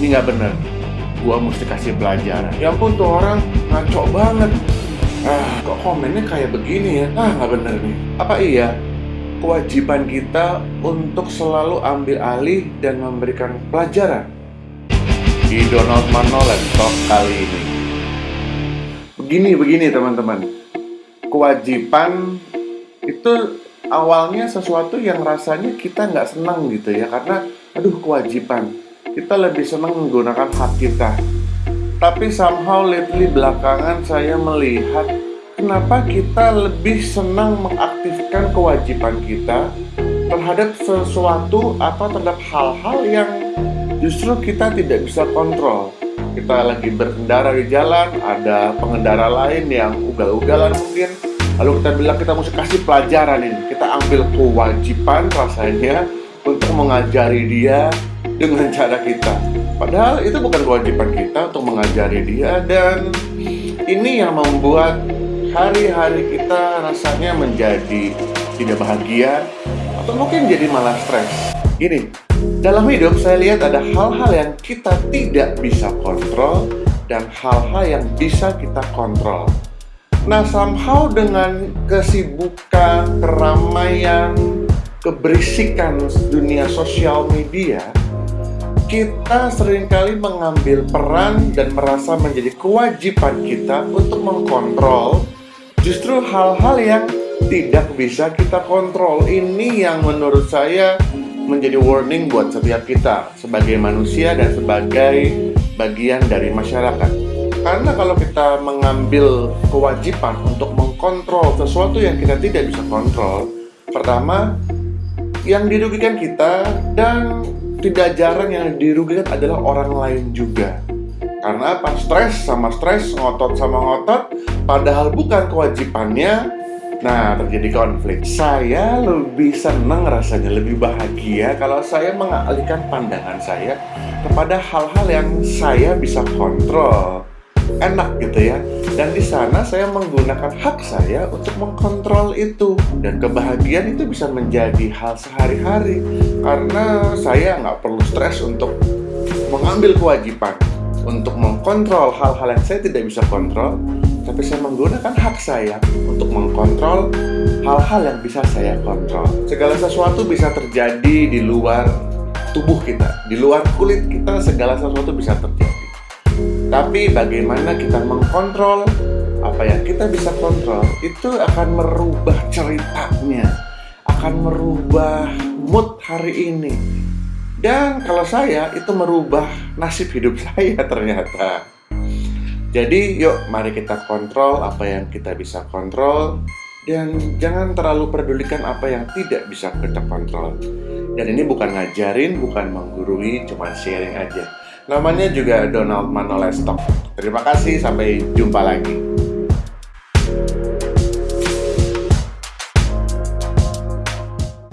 ini nggak bener. Gua mesti kasih pelajaran. Ya ampun tuh orang ngaco banget. Ah kok komennya kayak begini ya? Ah nggak bener nih. Apa iya? Kewajiban kita untuk selalu ambil alih dan memberikan pelajaran. Di Donald Manolet Talk kali ini. Begini begini teman-teman. Kewajiban itu awalnya sesuatu yang rasanya kita nggak senang gitu ya. Karena aduh kewajiban kita lebih senang menggunakan hak kita. Tapi somehow lately belakangan saya melihat kenapa kita lebih senang mengaktifkan kewajiban kita terhadap sesuatu apa terhadap hal-hal yang justru kita tidak bisa kontrol. Kita lagi berkendara di jalan ada pengendara lain yang ugal-ugalan mungkin. Lalu kita bilang kita mesti kasih pelajaran ini. Kita ambil kewajiban rasanya untuk mengajari dia dengan cara kita. Padahal itu bukan kewajiban kita untuk mengajari dia dan ini yang membuat hari-hari kita rasanya menjadi tidak bahagia atau mungkin jadi malah stres. Gini, dalam hidup saya lihat ada hal-hal yang kita tidak bisa kontrol dan hal-hal yang bisa kita kontrol. Nah, somehow dengan kesibukan, keramaian, keberisikan dunia sosial media, kita sering kali mengambil peran dan merasa menjadi kewajiban kita untuk mengkontrol justru hal-hal yang tidak bisa kita kontrol. Ini yang menurut saya menjadi warning buat setiap kita sebagai manusia dan sebagai bagian dari masyarakat. Karena kalau kita mengambil kewajiban untuk mengkontrol sesuatu yang kita tidak bisa kontrol, pertama yang dirugikan kita dan tidak jarang yang dirugikan adalah orang lain juga. Karena apa? Stres sama stres, ngotot sama ngotot, padahal bukan kewajibannya. Nah, terjadi konflik. Saya lebih senang rasanya, lebih bahagia kalau saya mengalihkan pandangan saya kepada hal-hal yang saya bisa kontrol. Enak gitu ya. Dan di sana saya menggunakan hak saya untuk mengkontrol itu. Dan kebahagiaan itu bisa menjadi hal sehari-hari. Karena saya nggak perlu stres untuk mengambil kewajiban untuk mengkontrol hal-hal yang saya tidak bisa kontrol. Tapi saya menggunakan hak saya untuk mengkontrol hal-hal yang bisa saya kontrol. Segala sesuatu bisa terjadi di luar tubuh kita di luar kulit kita segala sesuatu bisa terjadi tapi bagaimana kita mengkontrol apa yang kita bisa kontrol itu akan merubah ceritanya, akan merubah mood hari ini. Dan kalau saya itu merubah nasib hidup saya ternyata. Jadi yuk mari kita kontrol apa yang kita bisa kontrol dan jangan terlalu pedulikan apa yang tidak bisa kita kontrol. Dan ini bukan ngajarin, bukan menggurui, cuma sharing aja. Namanya juga Donald Manoles Talk. Terima kasih, sampai jumpa lagi.